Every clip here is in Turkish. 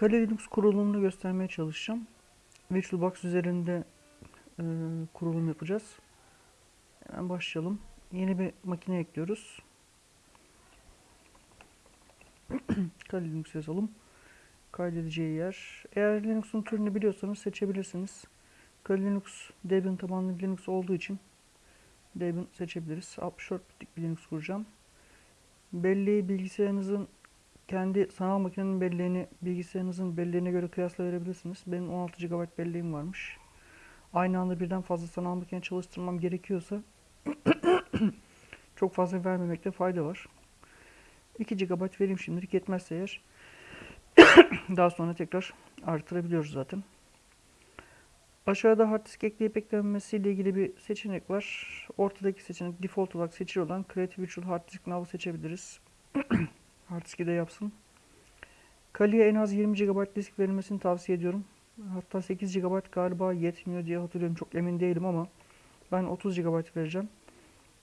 Kali Linux kurulumunu göstermeye çalışacağım. VirtualBox üzerinde e, kurulum yapacağız. Hemen başlayalım. Yeni bir makine ekliyoruz. Kali Linux yazalım. Kaydedeceği yer. Eğer Linux'un türünü biliyorsanız seçebilirsiniz. Kali Linux Debian tabanlı Linux olduğu için Debian seçebiliriz. 64 bitlik bir Linux kuracağım. Belleği bilgisayarınızın kendi sanal makinenin belleğini bilgisayarınızın belleğine göre kıyasla verebilirsiniz. Benim 16 GB belleğim varmış. Aynı anda birden fazla sanal makine çalıştırmam gerekiyorsa çok fazla vermemekte fayda var. 2 GB vereyim şimdilik yetmezse eğer daha sonra tekrar artırabiliyoruz zaten. Aşağıda hard disk ekleyip eklenmesiyle ilgili bir seçenek var. Ortadaki seçenek default olarak seçili olan Create Virtual Hard Disk Now'ı seçebiliriz. hard diski de yapsın. Kali'ye en az 20 GB disk verilmesini tavsiye ediyorum. Hatta 8 GB galiba yetmiyor diye hatırlıyorum. Çok emin değilim ama ben 30 GB vereceğim.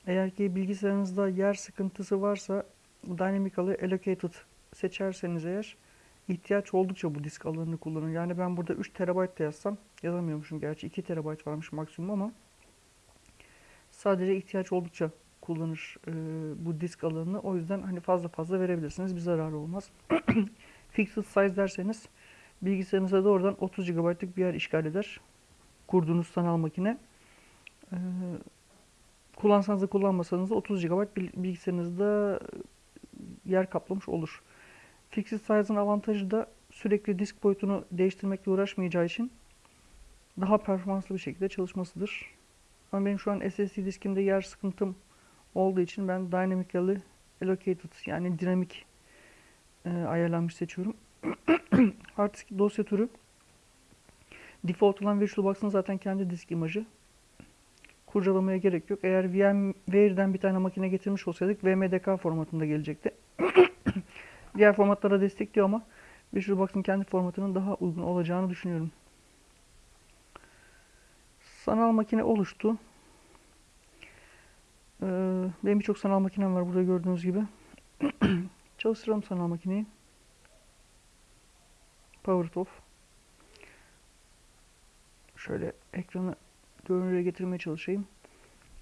Eğer ki bilgisayarınızda yer sıkıntısı varsa Dynamically Allocated seçerseniz eğer ihtiyaç oldukça bu disk alanını kullanın. Yani ben burada 3 TB da yazsam yazamıyormuşum gerçi 2 TB varmış maksimum ama sadece ihtiyaç oldukça kullanır e, bu disk alanını. O yüzden hani fazla fazla verebilirsiniz. Bir zararı olmaz. Fixed size derseniz bilgisayarınıza doğrudan 30 GB'lık bir yer işgal eder. Kurduğunuz sanal makine. E, kullansanız da kullanmasanız da 30 GB bilgisayarınızda yer kaplamış olur. Fixed Size'ın avantajı da sürekli disk boyutunu değiştirmekle uğraşmayacağı için daha performanslı bir şekilde çalışmasıdır. Ama benim şu an SSD diskimde yer sıkıntım olduğu için ben Dynamically Allocated yani dinamik e, ayarlanmış seçiyorum. Disk dosya türü default olan VirtualBox'ın zaten kendi disk imajı. Kurcalamaya gerek yok. Eğer VMware'den bir tane makine getirmiş olsaydık VMDK formatında gelecekti. Diğer formatlara destekliyor ama VirtualBox'ın kendi formatının daha uygun olacağını düşünüyorum. Sanal makine oluştu. Ee, benim birçok sanal makinem var burada gördüğünüz gibi. Çalıştıralım sanal makineyi. Power off. Şöyle ekranı görünüre getirmeye çalışayım.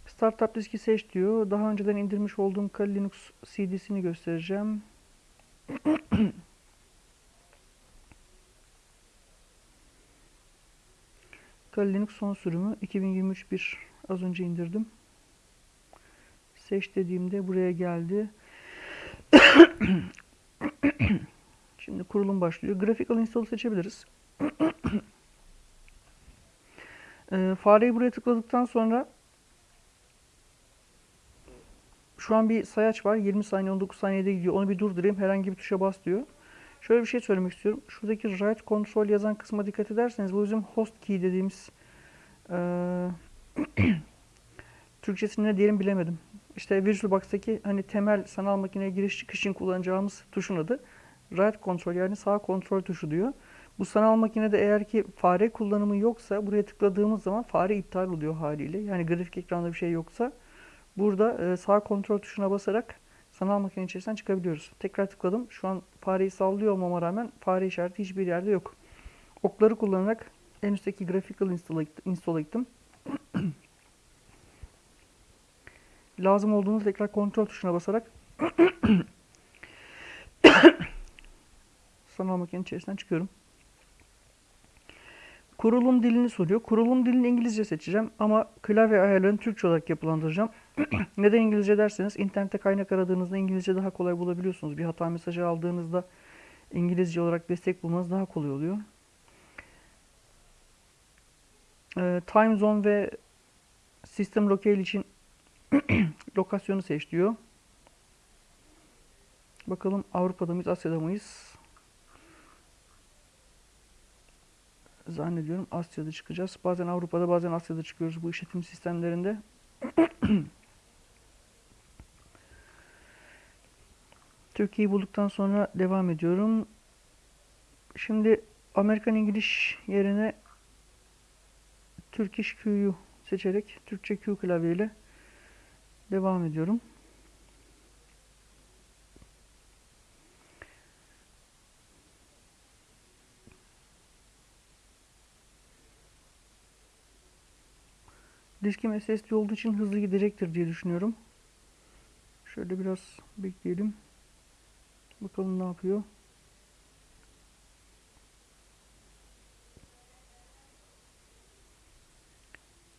Startup diski seç diyor. Daha önceden indirmiş olduğum Kali Linux CD'sini göstereceğim. Kali Linux son sürümü 2023 bir az önce indirdim. Seç dediğimde buraya geldi. Şimdi kurulum başlıyor. Graphical install seçebiliriz. e, fareyi buraya tıkladıktan sonra şu an bir sayaç var. 20 saniye 19 saniyede gidiyor. Onu bir durdurayım. Herhangi bir tuşa bas diyor. Şöyle bir şey söylemek istiyorum. Şuradaki write control yazan kısma dikkat ederseniz bu bizim host key dediğimiz e, Türkçesini ne diyelim bilemedim. İşte VirtualBox'taki hani temel sanal makineye giriş çıkış için kullanacağımız tuşun adı right control yani sağ kontrol tuşu diyor. Bu sanal makinede eğer ki fare kullanımı yoksa buraya tıkladığımız zaman fare iptal oluyor haliyle. Yani grafik ekranda bir şey yoksa burada e, sağ kontrol tuşuna basarak sanal makine içerisinden çıkabiliyoruz. Tekrar tıkladım. Şu an fareyi sallıyor olmama rağmen fare işareti hiçbir yerde yok. Okları kullanarak en üstteki graphical install'a gittim. Lazım olduğunda tekrar kontrol tuşuna basarak sanal makine içerisinden çıkıyorum. Kurulum dilini soruyor. Kurulum dilini İngilizce seçeceğim ama klavye ayarlarını Türkçe olarak yapılandıracağım. Neden İngilizce derseniz internette kaynak aradığınızda İngilizce daha kolay bulabiliyorsunuz. Bir hata mesajı aldığınızda İngilizce olarak destek bulmanız daha kolay oluyor. Ee, time zone ve system locale için lokasyonu seç diyor. Bakalım Avrupa'da mıyız, Asya'da mıyız? Zannediyorum Asya'da çıkacağız. Bazen Avrupa'da bazen Asya'da çıkıyoruz bu işletim sistemlerinde. Türkiye'yi bulduktan sonra devam ediyorum. Şimdi Amerikan İngiliz yerine Turkish Q'yu seçerek Türkçe Q klavyeyle Devam ediyorum. Diskim SSD olduğu için hızlı gidecektir diye düşünüyorum. Şöyle biraz bekleyelim. Bakalım ne yapıyor.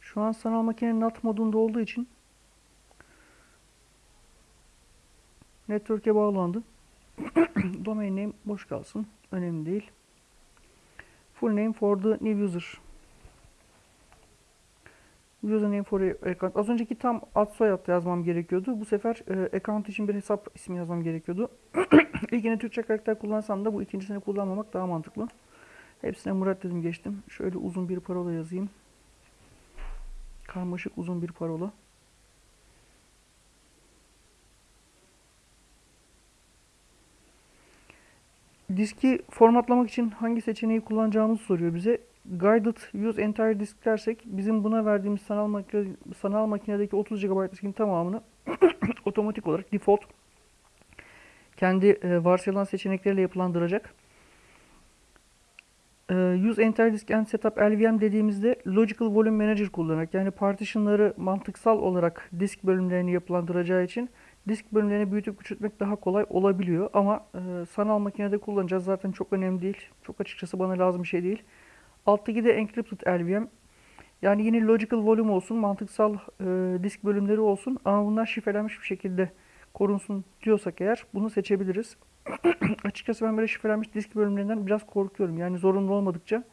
Şu an sanal makinenin NAT modunda olduğu için network'e bağlandı. Domain name boş kalsın. Önemli değil. Full name for the new user. Username for account. Az önceki tam ad soyad yazmam gerekiyordu. Bu sefer e, account için bir hesap ismi yazmam gerekiyordu. İlkini Türkçe karakter kullansam da bu ikincisini kullanmamak daha mantıklı. Hepsine Murat dedim geçtim. Şöyle uzun bir parola yazayım. Karmaşık uzun bir parola. Diski formatlamak için hangi seçeneği kullanacağımızı soruyor bize. Guided Use Entire Disk dersek bizim buna verdiğimiz sanal, makine, sanal makinedeki 30 GB diskin tamamını otomatik olarak default kendi e, varsayılan seçenekleriyle yapılandıracak. E, Use Entire Disk and Setup LVM dediğimizde Logical Volume Manager kullanarak yani partitionları mantıksal olarak disk bölümlerini yapılandıracağı için disk bölümlerini büyütüp küçültmek daha kolay olabiliyor. Ama e, sanal makinede kullanacağız zaten çok önemli değil. Çok açıkçası bana lazım bir şey değil. Alttaki de Encrypted LVM. Yani yine Logical Volume olsun, mantıksal e, disk bölümleri olsun ama bunlar şifrelenmiş bir şekilde korunsun diyorsak eğer bunu seçebiliriz. Açıkçası ben böyle şifrelenmiş disk bölümlerinden biraz korkuyorum. Yani zorunlu olmadıkça.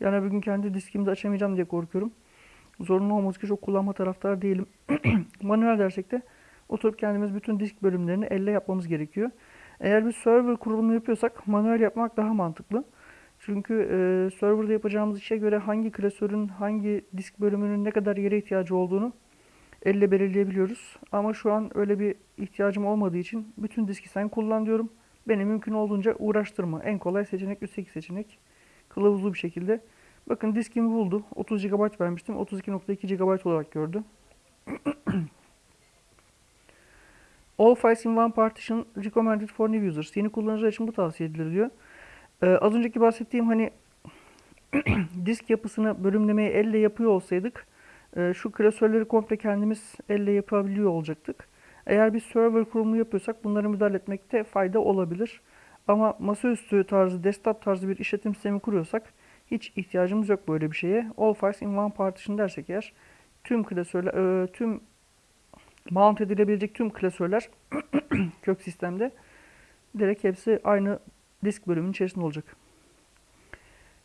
Yani bugün kendi diskimi de açamayacağım diye korkuyorum. Zorunlu olmadıkça çok kullanma taraftarı değilim. Manuel dersek de oturup kendimiz bütün disk bölümlerini elle yapmamız gerekiyor. Eğer bir server kurulumu yapıyorsak manuel yapmak daha mantıklı. Çünkü e, serverda yapacağımız işe göre hangi klasörün hangi disk bölümünün ne kadar yere ihtiyacı olduğunu elle belirleyebiliyoruz. Ama şu an öyle bir ihtiyacım olmadığı için bütün diski sen kullan diyorum. Beni mümkün olduğunca uğraştırma. En kolay seçenek üstteki seçenek. Kılavuzlu bir şekilde. Bakın diskimi buldu. 30 GB vermiştim. 32.2 GB olarak gördü. All files in one partition recommended for new users. Yeni kullanıcılar için bu tavsiye edilir diyor. Ee, az önceki bahsettiğim hani disk yapısını bölümlemeyi elle yapıyor olsaydık e, şu klasörleri komple kendimiz elle yapabiliyor olacaktık. Eğer bir server kurumu yapıyorsak bunları müdahale etmekte fayda olabilir. Ama masaüstü tarzı, desktop tarzı bir işletim sistemi kuruyorsak hiç ihtiyacımız yok böyle bir şeye. All files in one partition dersek eğer tüm klasörler, e, tüm mount edilebilecek tüm klasörler kök sistemde direkt hepsi aynı disk bölümünün içerisinde olacak.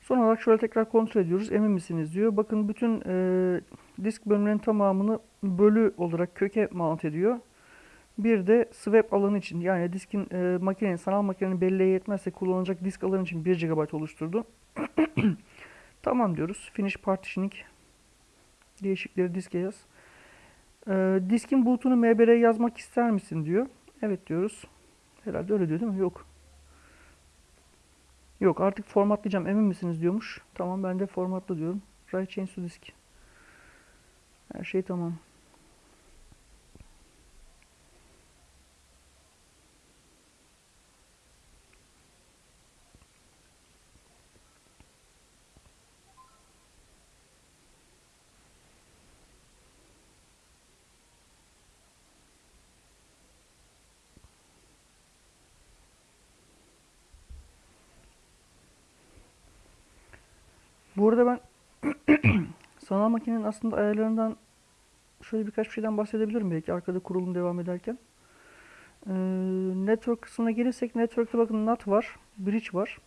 Son olarak şöyle tekrar kontrol ediyoruz. Emin misiniz diyor. Bakın bütün e, disk bölümlerinin tamamını bölü olarak köke mount ediyor. Bir de swap alanı için yani diskin e, makinenin sanal makinenin belleğe yetmezse kullanılacak disk alanı için 1 GB oluşturdu. tamam diyoruz. Finish partitioning değişikleri diske yaz. E, diskin boot'unu MBR'ye yazmak ister misin diyor. Evet diyoruz. Herhalde öyle diyor değil mi? Yok. Yok artık formatlayacağım emin misiniz diyormuş. Tamam ben de formatla diyorum. Write change to disk. Her şey tamam. Bu arada ben sanal makinenin aslında ayarlarından şöyle birkaç bir şeyden bahsedebilirim belki arkada kurulum devam ederken. Ee, network kısmına gelirsek network'te bakın NAT var, bridge var.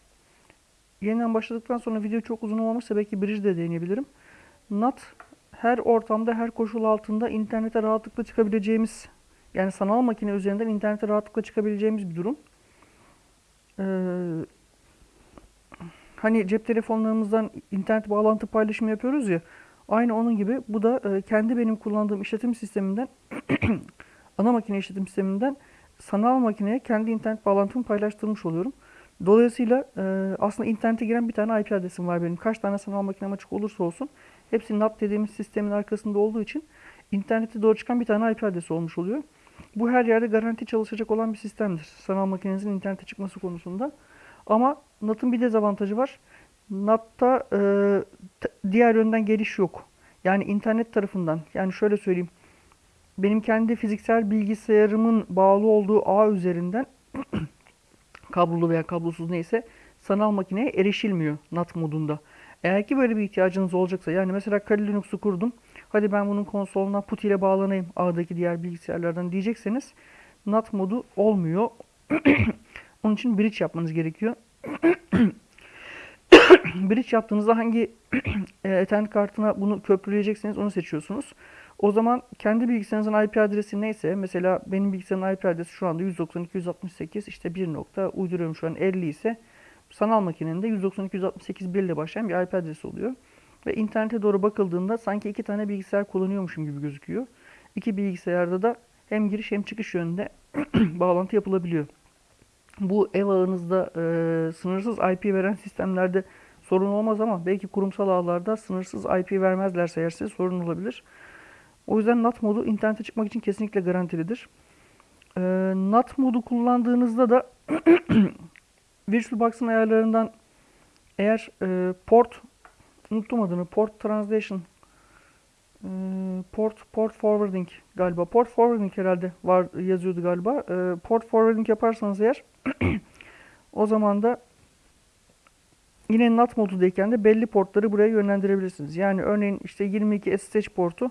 Yeniden başladıktan sonra video çok uzun olmamışsa belki bridge de deneyebilirim. NAT her ortamda, her koşul altında internete rahatlıkla çıkabileceğimiz yani sanal makine üzerinden internete rahatlıkla çıkabileceğimiz bir durum. Ee, Hani cep telefonlarımızdan internet bağlantı paylaşımı yapıyoruz ya. Aynı onun gibi bu da e, kendi benim kullandığım işletim sisteminden ana makine işletim sisteminden sanal makineye kendi internet bağlantımı paylaştırmış oluyorum. Dolayısıyla e, aslında internete giren bir tane IP adresim var benim. Kaç tane sanal makinem açık olursa olsun hepsi NAT dediğimiz sistemin arkasında olduğu için internete doğru çıkan bir tane IP adresi olmuş oluyor. Bu her yerde garanti çalışacak olan bir sistemdir. Sanal makinenizin internete çıkması konusunda. Ama NAT'ın bir dezavantajı var. NAT'ta e, diğer yönden geliş yok. Yani internet tarafından yani şöyle söyleyeyim. Benim kendi fiziksel bilgisayarımın bağlı olduğu ağ üzerinden kablolu veya kablosuz neyse sanal makineye erişilmiyor NAT modunda. Eğer ki böyle bir ihtiyacınız olacaksa yani mesela Kali Linux'u kurdum. Hadi ben bunun konsoluna PuTTY ile bağlanayım ağdaki diğer bilgisayarlardan diyecekseniz NAT modu olmuyor. Onun için bridge yapmanız gerekiyor. bridge yaptığınızda hangi e, Ethernet kartına bunu köprüleyecekseniz onu seçiyorsunuz. O zaman kendi bilgisayarınızın IP adresi neyse mesela benim bilgisayarın IP adresi şu anda 192.168 işte 1 nokta uyduruyorum şu an 50 ise sanal makinenin de 192.168 1 ile başlayan bir IP adresi oluyor. Ve internete doğru bakıldığında sanki iki tane bilgisayar kullanıyormuşum gibi gözüküyor. İki bilgisayarda da hem giriş hem çıkış yönünde bağlantı yapılabiliyor. Bu ev ağınızda e, sınırsız IP veren sistemlerde sorun olmaz ama belki kurumsal ağlarda sınırsız IP vermezlerse eğer size sorun olabilir. O yüzden NAT modu internete çıkmak için kesinlikle garantilidir. E, NAT modu kullandığınızda da VirtualBox'ın ayarlarından eğer e, port unuttum adını port translation port port forwarding galiba port forwarding herhalde var yazıyordu galiba. E, port forwarding yaparsanız eğer o zaman da yine NAT modundayken de belli portları buraya yönlendirebilirsiniz. Yani örneğin işte 22 SSH portu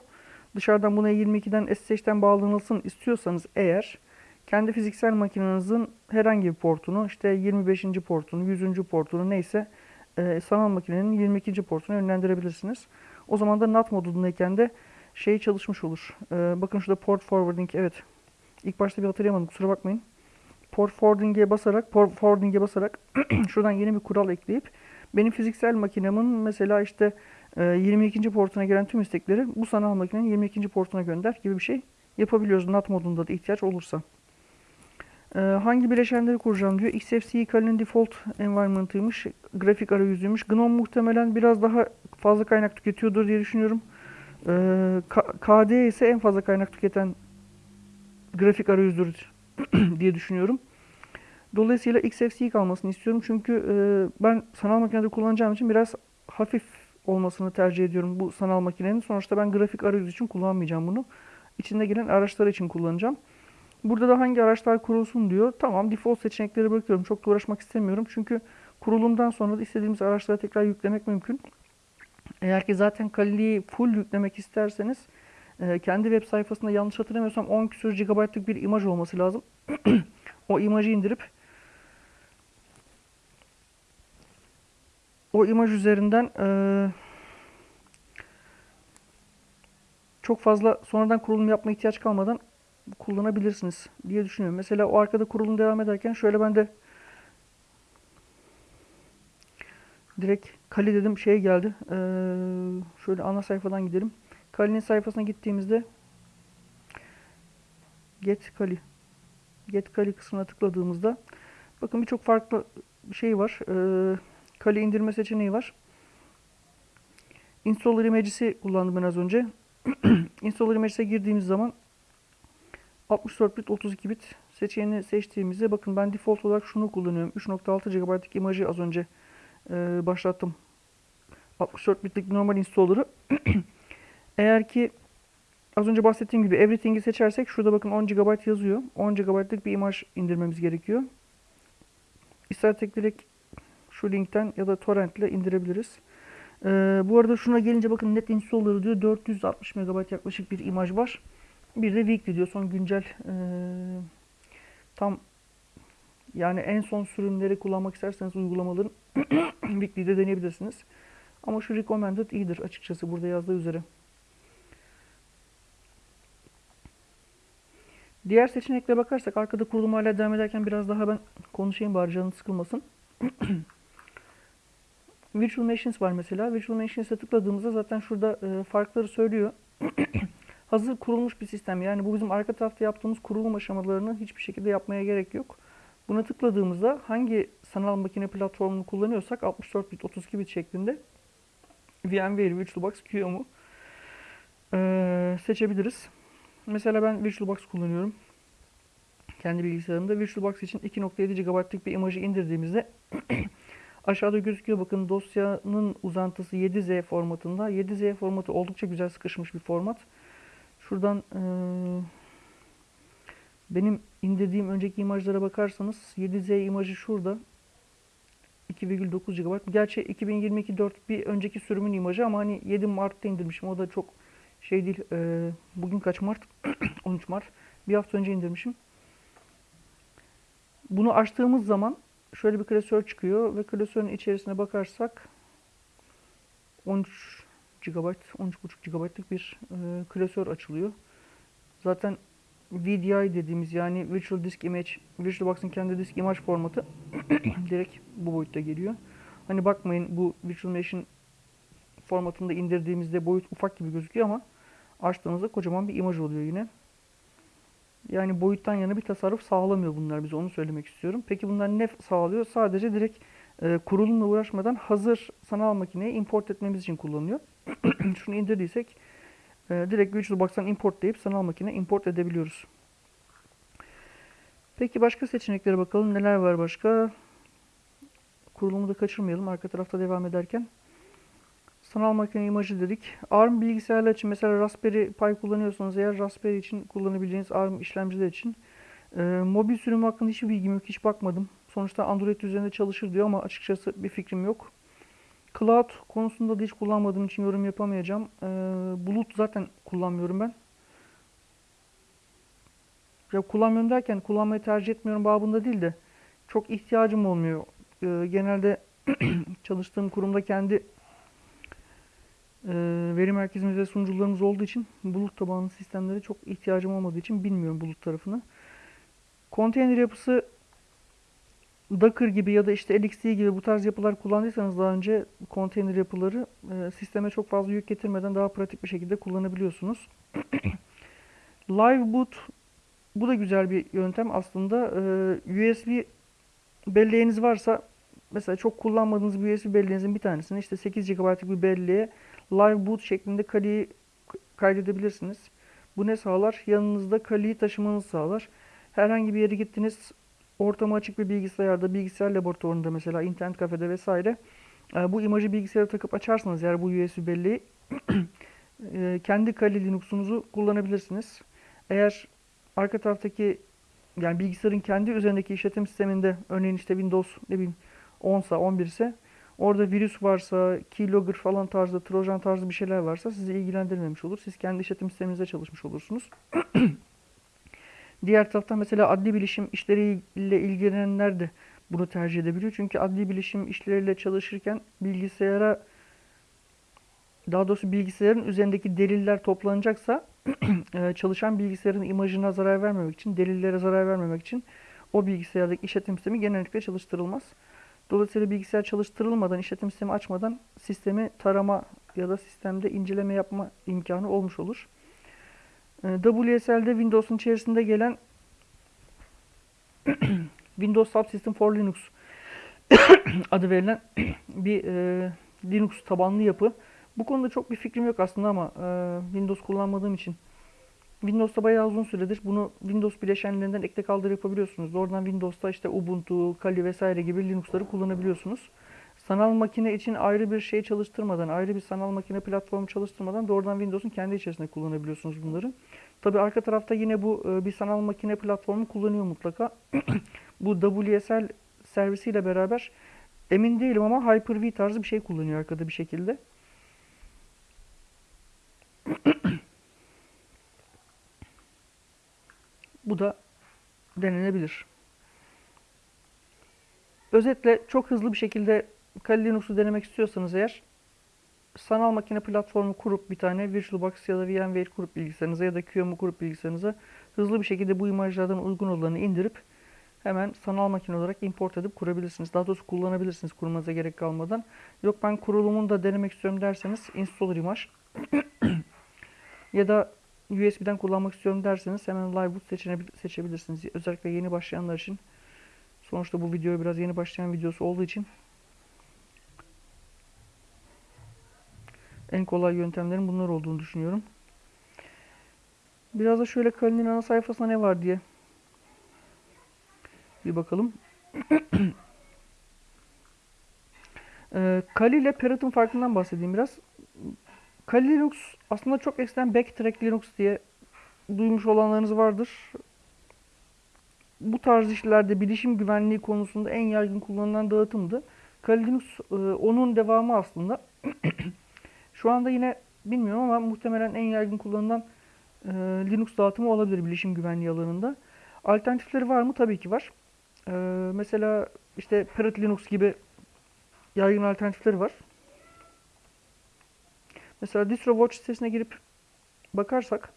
dışarıdan buna 22'den SSH'ten bağlanılsın istiyorsanız eğer kendi fiziksel makinenizin herhangi bir portunu işte 25. portunu, 100. portunu neyse e, sanal makinenin 22. portuna yönlendirebilirsiniz. O zaman da NAT modundayken de şey çalışmış olur. E, bakın şurada port forwarding evet. İlk başta bir hatırlayamadım kusura bakmayın. Port forwarding'e basarak, port forwarding'e basarak şuradan yeni bir kural ekleyip benim fiziksel makinemin mesela işte e, 22. portuna gelen tüm istekleri bu sanal makinenin 22. portuna gönder gibi bir şey yapabiliyoruz NAT modunda da ihtiyaç olursa. Ee, hangi bileşenleri kuracağım diyor. XFCE Kali'nin default environment'ıymış. Grafik arayüzüymüş. GNOME muhtemelen biraz daha fazla kaynak tüketiyordur diye düşünüyorum. Ee, KDE ise en fazla kaynak tüketen grafik arayüzdür diye düşünüyorum. Dolayısıyla XFCE kalmasını istiyorum. Çünkü e, ben sanal makinede kullanacağım için biraz hafif olmasını tercih ediyorum bu sanal makinenin. Sonuçta ben grafik arayüz için kullanmayacağım bunu. İçinde gelen araçlar için kullanacağım. Burada da hangi araçlar kurulsun diyor. Tamam default seçenekleri bırakıyorum. Çok da uğraşmak istemiyorum. Çünkü kurulumdan sonra da istediğimiz araçları tekrar yüklemek mümkün. Eğer ki zaten Kali'yi full yüklemek isterseniz e, kendi web sayfasında yanlış hatırlamıyorsam 10 küsur GB'lık bir imaj olması lazım. o imajı indirip o imaj üzerinden e, çok fazla sonradan kurulum yapma ihtiyaç kalmadan kullanabilirsiniz diye düşünüyorum. Mesela o arkada kurulum devam ederken şöyle ben de direkt Kali dedim şey geldi. Ee, şöyle ana sayfadan gidelim. Kali'nin sayfasına gittiğimizde Get Kali Get Kali kısmına tıkladığımızda bakın birçok farklı şey var. Ee, Kali indirme seçeneği var. Installer Images'i kullandım ben az önce. Installer Images'e girdiğimiz zaman 64 bit 32 bit seçeneğini seçtiğimizde bakın ben default olarak şunu kullanıyorum. 3.6 GB'lık imajı az önce e, başlattım. 64 bitlik normal installer'ı. Eğer ki az önce bahsettiğim gibi everything'i seçersek şurada bakın 10 GB yazıyor. 10 GB'lık bir imaj indirmemiz gerekiyor. İstersek direkt şu linkten ya da torrent ile indirebiliriz. Ee, bu arada şuna gelince bakın net installer diyor 460 MB yaklaşık bir imaj var. Bir de weekly diyor. Son güncel e, tam yani en son sürümleri kullanmak isterseniz uygulamaların weekly'de deneyebilirsiniz. Ama şu recommended iyidir açıkçası burada yazdığı üzere. Diğer seçeneklere bakarsak arkada kurulum hala devam ederken biraz daha ben konuşayım bari canın sıkılmasın. Virtual Machines var mesela. Virtual Machines'e tıkladığımızda zaten şurada e, farkları söylüyor. hazır kurulmuş bir sistem. Yani bu bizim arka tarafta yaptığımız kurulum aşamalarını hiçbir şekilde yapmaya gerek yok. Buna tıkladığımızda hangi sanal makine platformunu kullanıyorsak 64 bit 32 bit şeklinde VMware VirtualBox QEMU ee, seçebiliriz. Mesela ben VirtualBox kullanıyorum. Kendi bilgisayarımda VirtualBox için 2.7 GB'lık bir imajı indirdiğimizde Aşağıda gözüküyor bakın dosyanın uzantısı 7Z formatında. 7Z formatı oldukça güzel sıkışmış bir format. Şuradan eee, benim indirdiğim önceki imajlara bakarsanız 7Z imajı şurada. 2,9 GB. Gerçi 2022 4 bir önceki sürümün imajı ama hani 7 Mart'ta indirmişim. O da çok şey değil. Eee, bugün kaç Mart? 13 Mart. Bir hafta önce indirmişim. Bunu açtığımız zaman şöyle bir klasör çıkıyor ve klasörün içerisine bakarsak 13 GB, 13,5 GB'lık bir e, klasör açılıyor. Zaten VDI dediğimiz yani Virtual Disk Image, VirtualBox'ın kendi disk imaj formatı direkt bu boyutta geliyor. Hani bakmayın bu Virtual Mesh'in formatında indirdiğimizde boyut ufak gibi gözüküyor ama açtığımızda kocaman bir imaj oluyor yine. Yani boyuttan yana bir tasarruf sağlamıyor bunlar bize onu söylemek istiyorum. Peki bunlar ne sağlıyor? Sadece direkt e, kurulumla uğraşmadan hazır sanal makineye import etmemiz için kullanılıyor. Şunu indirdiysek e, direkt VirtualBox'tan importlayıp sanal makine import edebiliyoruz. Peki başka seçeneklere bakalım. Neler var başka? Kurulumu da kaçırmayalım arka tarafta devam ederken. Sanal makine imajı dedik. ARM bilgisayarlar için mesela Raspberry Pi kullanıyorsanız eğer Raspberry için kullanabileceğiniz ARM işlemciler için e, mobil sürüm hakkında hiçbir bilgim yok. Hiç bakmadım. Sonuçta Android üzerinde çalışır diyor ama açıkçası bir fikrim yok. Cloud konusunda da hiç kullanmadığım için yorum yapamayacağım. E, bulut zaten kullanmıyorum ben. Ya kullanmıyorum derken kullanmayı tercih etmiyorum babında değil de çok ihtiyacım olmuyor. E, genelde çalıştığım kurumda kendi e, veri merkezimiz ve sunucularımız olduğu için bulut tabanlı sistemlere çok ihtiyacım olmadığı için bilmiyorum bulut tarafını. Konteyner yapısı Docker gibi ya da işte LXD gibi bu tarz yapılar kullandıysanız daha önce konteyner yapıları e, sisteme çok fazla yük getirmeden daha pratik bir şekilde kullanabiliyorsunuz. Live boot bu da güzel bir yöntem aslında. E, USB belleğiniz varsa mesela çok kullanmadığınız bir USB belleğinizin bir tanesini işte 8 GB'lık bir belleğe live boot şeklinde kaliyi kaydedebilirsiniz. Bu ne sağlar? Yanınızda kaliyi taşımanızı sağlar. Herhangi bir yere gittiniz, ortama açık bir bilgisayarda, bilgisayar laboratuvarında mesela internet kafede vesaire e, bu imajı bilgisayara takıp açarsanız eğer bu USB belleği e, kendi Kali Linux'unuzu kullanabilirsiniz. Eğer arka taraftaki yani bilgisayarın kendi üzerindeki işletim sisteminde örneğin işte Windows ne bileyim 10 sa 11 ise orada virüs varsa, keylogger falan tarzı, trojan tarzı bir şeyler varsa sizi ilgilendirmemiş olur. Siz kendi işletim sisteminizde çalışmış olursunuz. Diğer taraftan mesela adli bilişim işleriyle ilgilenenler de bunu tercih edebiliyor. Çünkü adli bilişim işleriyle çalışırken bilgisayara daha doğrusu bilgisayarın üzerindeki deliller toplanacaksa e, çalışan bilgisayarın imajına zarar vermemek için, delillere zarar vermemek için o bilgisayardaki işletim sistemi genellikle çalıştırılmaz. Dolayısıyla bilgisayar çalıştırılmadan, işletim sistemi açmadan sistemi tarama ya da sistemde inceleme yapma imkanı olmuş olur. Ee, WSL'de Windows'un içerisinde gelen Windows Subsystem for Linux adı verilen bir e, Linux tabanlı yapı. Bu konuda çok bir fikrim yok aslında ama e, Windows kullanmadığım için Windows'ta bayağı uzun süredir bunu Windows bileşenlerinden ekle kaldır yapabiliyorsunuz. Oradan Windows'ta işte Ubuntu, Kali vesaire gibi Linux'ları kullanabiliyorsunuz. Sanal makine için ayrı bir şey çalıştırmadan, ayrı bir sanal makine platformu çalıştırmadan doğrudan Windows'un kendi içerisinde kullanabiliyorsunuz bunları. Tabi arka tarafta yine bu e, bir sanal makine platformu kullanıyor mutlaka. bu WSL servisiyle beraber emin değilim ama Hyper-V tarzı bir şey kullanıyor arkada bir şekilde. Bu da denenebilir. Özetle çok hızlı bir şekilde Kali Linux'u denemek istiyorsanız eğer sanal makine platformu kurup bir tane VirtualBox ya da VMware kurup bilgisayarınıza ya da QEMU kurup bilgisayarınıza hızlı bir şekilde bu imajlardan uygun olanı indirip hemen sanal makine olarak import edip kurabilirsiniz. Daha doğrusu kullanabilirsiniz kurmanıza gerek kalmadan. Yok ben kurulumunu da denemek istiyorum derseniz installer image ya da USB'den kullanmak istiyorum derseniz hemen Liveboot seçebilirsiniz. Özellikle yeni başlayanlar için. Sonuçta bu video biraz yeni başlayan videosu olduğu için en kolay yöntemlerin bunlar olduğunu düşünüyorum. Biraz da şöyle Kali'nin ana sayfasında ne var diye bir bakalım. Ee, Kali ile Parrot'un farkından bahsedeyim biraz. Kali Linux aslında çok eskiden Backtrack Linux diye duymuş olanlarınız vardır. Bu tarz işlerde bilişim güvenliği konusunda en yaygın kullanılan dağıtımdı. Kali Linux e, onun devamı aslında. Şu anda yine bilmiyorum ama muhtemelen en yaygın kullanılan e, Linux dağıtımı olabilir bilişim güvenliği alanında. Alternatifleri var mı? Tabii ki var. E, mesela işte Parrot Linux gibi yaygın alternatifleri var. Mesela DistroWatch sitesine girip bakarsak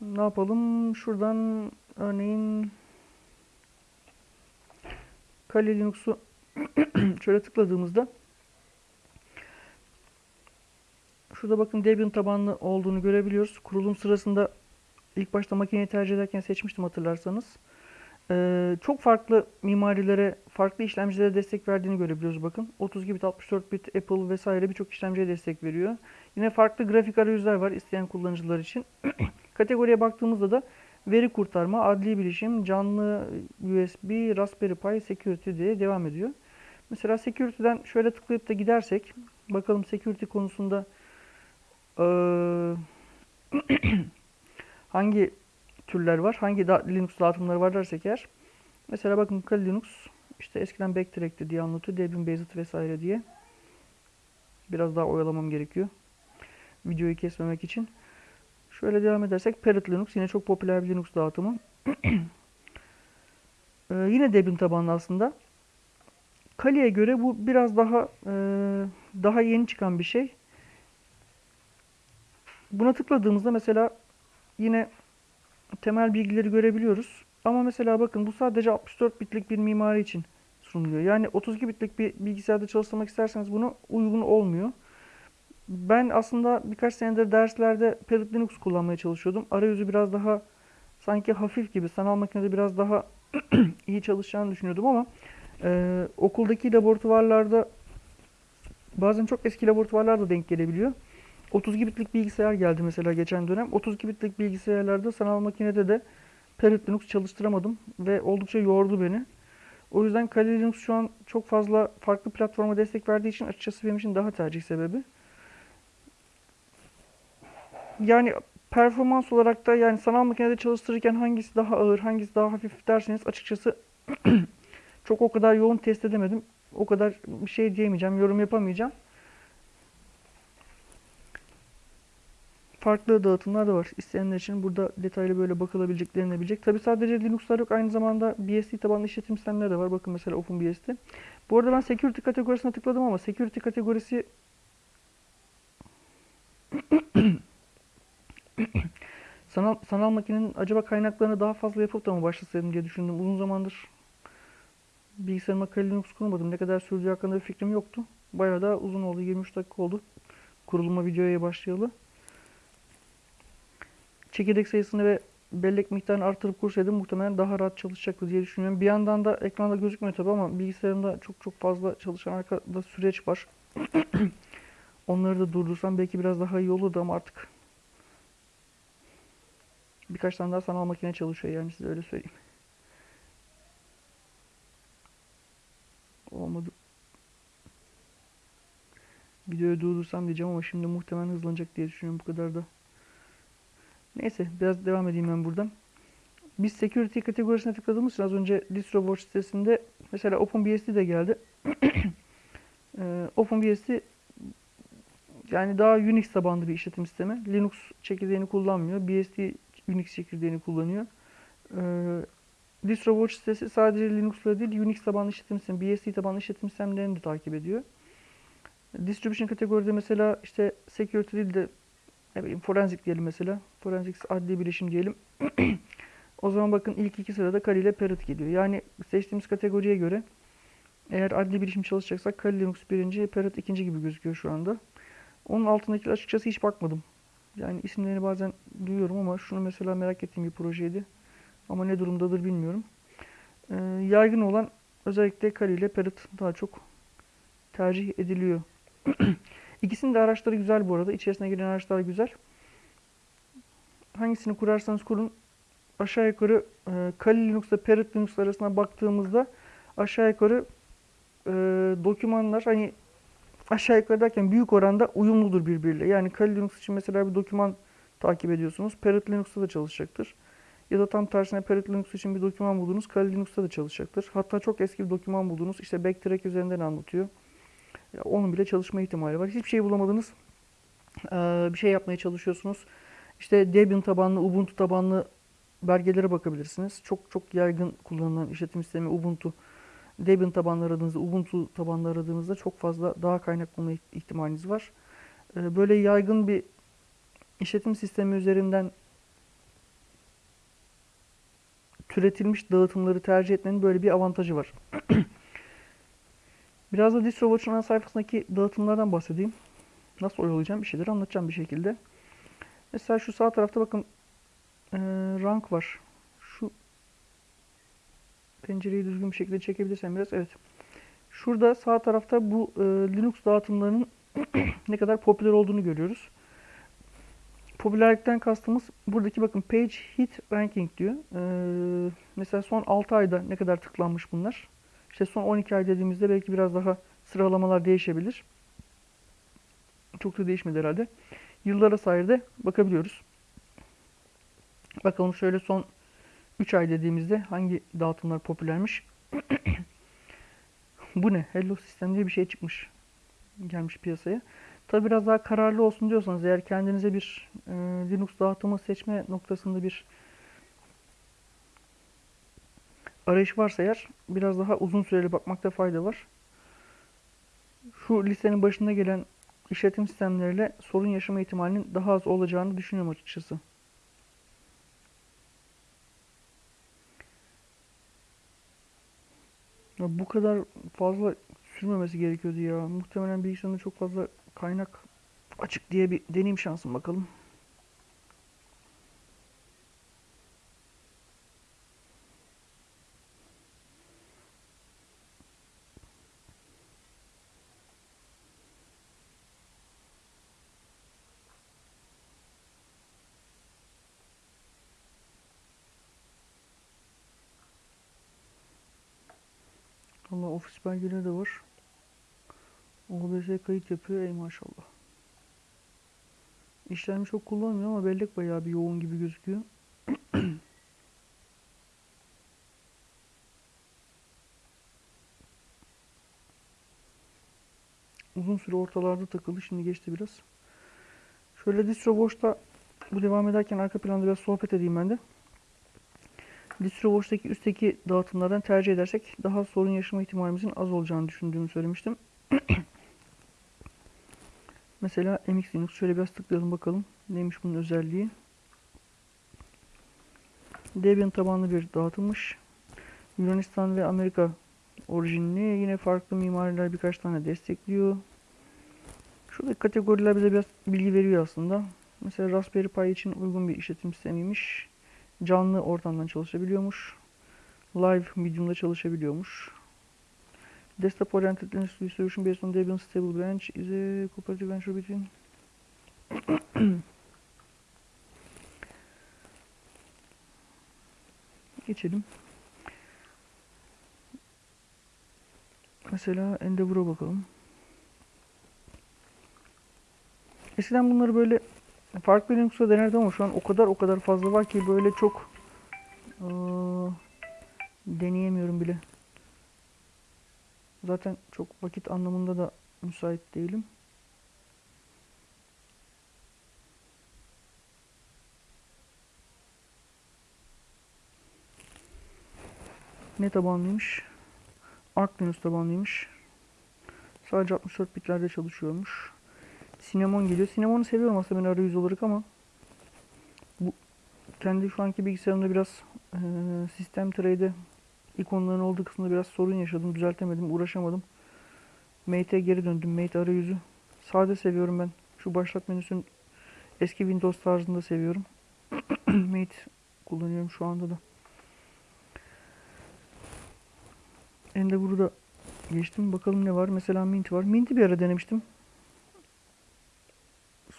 ne yapalım? Şuradan örneğin Kali Linux'u şöyle tıkladığımızda şurada bakın Debian tabanlı olduğunu görebiliyoruz. Kurulum sırasında ilk başta makineyi tercih ederken seçmiştim hatırlarsanız. Ee, çok farklı mimarilere, farklı işlemcilere destek verdiğini görebiliyoruz bakın. 30 bit, 64 bit, Apple vesaire birçok işlemciye destek veriyor. Yine farklı grafik arayüzler var isteyen kullanıcılar için. Kategoriye baktığımızda da veri kurtarma, adli bilişim, canlı USB, Raspberry Pi, Security diye devam ediyor. Mesela Security'den şöyle tıklayıp da gidersek, bakalım Security konusunda ee, hangi türler var. Hangi da Linux dağıtımları var dersek eğer. Mesela bakın Kali Linux işte eskiden Backtrack'ti diye anlatıyor. Debian Based vesaire diye. Biraz daha oyalamam gerekiyor. Videoyu kesmemek için. Şöyle devam edersek Parrot Linux yine çok popüler bir Linux dağıtımı. ee, yine Debian tabanlı aslında. Kali'ye göre bu biraz daha e, daha yeni çıkan bir şey. Buna tıkladığımızda mesela yine temel bilgileri görebiliyoruz. Ama mesela bakın bu sadece 64 bitlik bir mimari için sunuluyor. Yani 32 bitlik bir bilgisayarda çalıştırmak isterseniz bunu uygun olmuyor. Ben aslında birkaç senedir derslerde Parrot Linux kullanmaya çalışıyordum. Arayüzü biraz daha sanki hafif gibi sanal makinede biraz daha iyi çalışacağını düşünüyordum ama e, okuldaki laboratuvarlarda bazen çok eski laboratuvarlarda denk gelebiliyor. 32 bitlik bilgisayar geldi mesela geçen dönem. 32 bitlik bilgisayarlarda sanal makinede de Parrot Linux çalıştıramadım ve oldukça yordu beni. O yüzden Kali Linux şu an çok fazla farklı platforma destek verdiği için açıkçası benim için daha tercih sebebi. Yani performans olarak da yani sanal makinede çalıştırırken hangisi daha ağır, hangisi daha hafif derseniz açıkçası çok o kadar yoğun test edemedim. O kadar bir şey diyemeyeceğim, yorum yapamayacağım. Farklı dağıtımlar da var. İsteyenler için burada detaylı böyle bakılabileceklerini bilecek. Tabi sadece Linux'lar yok. Aynı zamanda BSD tabanlı işletim sistemleri de var. Bakın mesela OpenBSD. Bu arada ben Security kategorisine tıkladım ama Security kategorisi sanal, sanal makinenin acaba kaynaklarını daha fazla yapıp da mı başlasaydım diye düşündüm. Uzun zamandır bilgisayarıma Kali Linux kurmadım. Ne kadar sürdüğü hakkında bir fikrim yoktu. Bayağı da uzun oldu. 23 dakika oldu. Kuruluma videoya başlayalı çekirdek sayısını ve bellek miktarını artırıp kursaydım muhtemelen daha rahat çalışacaktı diye düşünüyorum. Bir yandan da ekranda gözükmüyor tabi ama bilgisayarımda çok çok fazla çalışan arkada süreç var. Onları da durdursam belki biraz daha iyi olurdu ama artık birkaç tane daha sanal makine çalışıyor yani size öyle söyleyeyim. Olmadı. Videoyu durdursam diyeceğim ama şimdi muhtemelen hızlanacak diye düşünüyorum bu kadar da. Neyse biraz devam edeyim ben buradan. Biz security kategorisine tıkladığımız için az önce DistroWatch sitesinde mesela OpenBSD de geldi. ee, OpenBSD yani daha Unix tabanlı bir işletim sistemi. Linux çekirdeğini kullanmıyor. BSD Unix çekirdeğini kullanıyor. Ee, DistroWatch sitesi sadece Linux'la değil Unix tabanlı işletim sistemi, BSD tabanlı işletim sistemlerini de takip ediyor. Distribution kategoride mesela işte security değil de ne bileyim forenzik diyelim mesela. Forensic adli bilişim diyelim. o zaman bakın ilk iki sırada Kali ile Parrot geliyor. Yani seçtiğimiz kategoriye göre eğer adli bilişim çalışacaksak Kali Linux birinci, Parrot ikinci gibi gözüküyor şu anda. Onun altındaki açıkçası hiç bakmadım. Yani isimlerini bazen duyuyorum ama şunu mesela merak ettiğim bir projeydi. Ama ne durumdadır bilmiyorum. Ee, yaygın olan özellikle Kali ile Parrot daha çok tercih ediliyor. İkisinin de araçları güzel bu arada. İçerisine giren araçlar güzel. Hangisini kurarsanız kurun aşağı yukarı e, Kali Linux ile Parrot Linux arasına baktığımızda aşağı yukarı e, dokümanlar hani aşağı yukarı derken büyük oranda uyumludur birbiriyle. Yani Kali Linux için mesela bir doküman takip ediyorsunuz. Parrot Linux'ta da çalışacaktır. Ya da tam tersine Parrot Linux için bir doküman buldunuz. Kali Linux'ta da çalışacaktır. Hatta çok eski bir doküman buldunuz. İşte Backtrack üzerinden anlatıyor. Onun bile çalışma ihtimali var. Hiçbir şey bulamadınız. Ee, bir şey yapmaya çalışıyorsunuz. İşte Debian tabanlı, Ubuntu tabanlı belgelere bakabilirsiniz. Çok çok yaygın kullanılan işletim sistemi Ubuntu. Debian tabanlı aradığınızda, Ubuntu tabanlı aradığınızda çok fazla daha kaynak bulma ihtimaliniz var. Ee, Böyle yaygın bir işletim sistemi üzerinden türetilmiş dağıtımları tercih etmenin böyle bir avantajı var. Biraz da DistroWatch'un ana sayfasındaki dağıtımlardan bahsedeyim. Nasıl oyalayacağım bir şeyleri anlatacağım bir şekilde. Mesela şu sağ tarafta bakın eee, rank var. Şu pencereyi düzgün bir şekilde çekebilirsem biraz. Evet. Şurada sağ tarafta bu eee, Linux dağıtımlarının ne kadar popüler olduğunu görüyoruz. Popülerlikten kastımız buradaki bakın page hit ranking diyor. Eee, mesela son 6 ayda ne kadar tıklanmış bunlar. İşte son 12 ay dediğimizde belki biraz daha sıralamalar değişebilir. Çok da değişmedi herhalde. Yıllara sayede bakabiliyoruz. Bakalım şöyle son 3 ay dediğimizde hangi dağıtımlar popülermiş. Bu ne? Hello System diye bir şey çıkmış. Gelmiş piyasaya. Tabi biraz daha kararlı olsun diyorsanız eğer kendinize bir e, Linux dağıtımı seçme noktasında bir arayış varsa eğer biraz daha uzun süreli bakmakta fayda var. Şu listenin başında gelen işletim sistemleriyle sorun yaşama ihtimalinin daha az olacağını düşünüyorum açıkçası. Ya bu kadar fazla sürmemesi gerekiyordu ya. Muhtemelen bilgisayarında çok fazla kaynak açık diye bir deneyim şansım bakalım. Allah ofis belgeleri de var. OBS kayıt yapıyor ey maşallah. İşlemci çok kullanmıyor ama bellek bayağı bir yoğun gibi gözüküyor. Uzun süre ortalarda takıldı. Şimdi geçti biraz. Şöyle distro boşta bu devam ederken arka planda biraz sohbet edeyim ben de. DistroWatch'taki üstteki dağıtımlardan tercih edersek daha sorun yaşama ihtimalimizin az olacağını düşündüğümü söylemiştim. Mesela MX Linux şöyle biraz tıklayalım bakalım neymiş bunun özelliği. Debian tabanlı bir dağıtılmış. Yunanistan ve Amerika orijinli. Yine farklı mimariler birkaç tane destekliyor. Şuradaki kategoriler bize biraz bilgi veriyor aslında. Mesela Raspberry Pi için uygun bir işletim sistemiymiş. Canlı ortamdan çalışabiliyormuş. Live medium'da çalışabiliyormuş. Desktop oriented Linux distribution based on Debian stable branch is a cooperative venture between Geçelim. Mesela Endeavor'a bakalım. Eskiden bunları böyle farklı Linux'ta denerdim ama şu an o kadar o kadar fazla var ki böyle çok eee, deneyemiyorum bile. Zaten çok vakit anlamında da müsait değilim. Ne tabanlıymış? Arch Linux tabanlıymış. Sadece 64 bitlerde çalışıyormuş. Cinnamon geliyor. Cinnamon'u seviyorum aslında ben arayüz olarak ama bu kendi şu anki bilgisayarımda biraz eee sistem trade'e ikonların olduğu kısmında biraz sorun yaşadım. Düzeltemedim, uğraşamadım. Mate'e geri döndüm. Mate arayüzü. Sade seviyorum ben. Şu başlat menüsünün eski Windows tarzında seviyorum. Mate kullanıyorum şu anda da. Endeavor'u da geçtim. Bakalım ne var. Mesela Mint var. Mint'i bir ara denemiştim.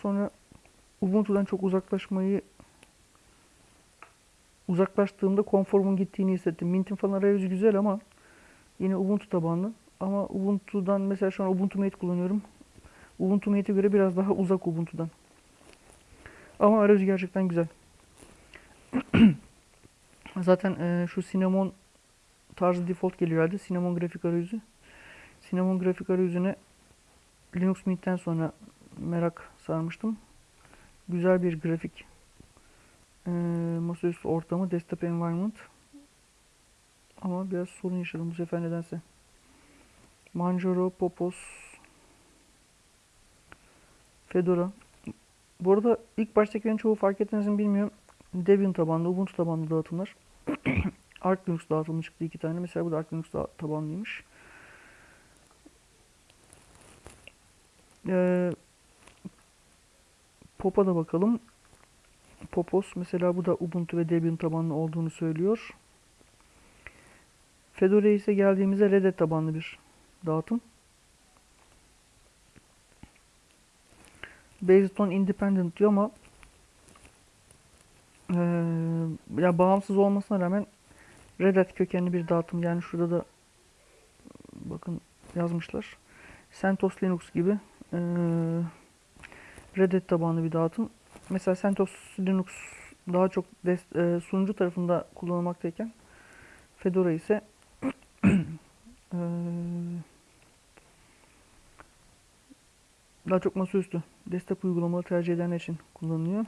Sonra Ubuntu'dan çok uzaklaşmayı uzaklaştığımda konforumun gittiğini hissettim. Mint'in falan arayüzü güzel ama yine Ubuntu tabanlı. Ama Ubuntu'dan mesela şu an Ubuntu Mate kullanıyorum. Ubuntu Mate'e göre biraz daha uzak Ubuntu'dan. Ama arayüzü gerçekten güzel. Zaten e, şu Cinnamon tarzı default geliyor herhalde. Cinnamon grafik arayüzü. Cinnamon grafik arayüzüne Linux Mint'ten sonra merak sarmıştım. Güzel bir grafik e, masaüstü ortamı, desktop environment. Ama biraz sorun yaşadım bu sefer nedense. Manjaro, Popos, Fedora. Bu arada ilk baştakilerin çoğu fark ettiniz mi bilmiyorum. Debian tabanlı, Ubuntu tabanlı dağıtımlar. Arch Linux dağıtımı çıktı iki tane. Mesela bu da Arch Linux tabanlıymış. Ee, Pop'a da bakalım. Popos mesela bu da Ubuntu ve Debian tabanlı olduğunu söylüyor. Fedora ise geldiğimizde Red Hat tabanlı bir dağıtım. Based on Independent diyor ama eee, ya bağımsız olmasına rağmen Red Hat kökenli bir dağıtım. Yani şurada da bakın yazmışlar. CentOS Linux gibi eee Red Hat tabanlı bir dağıtım. Mesela CentOS Linux daha çok eee, sunucu tarafında kullanılmaktayken Fedora ise eee, daha çok masaüstü desktop uygulamaları tercih edenler için kullanılıyor.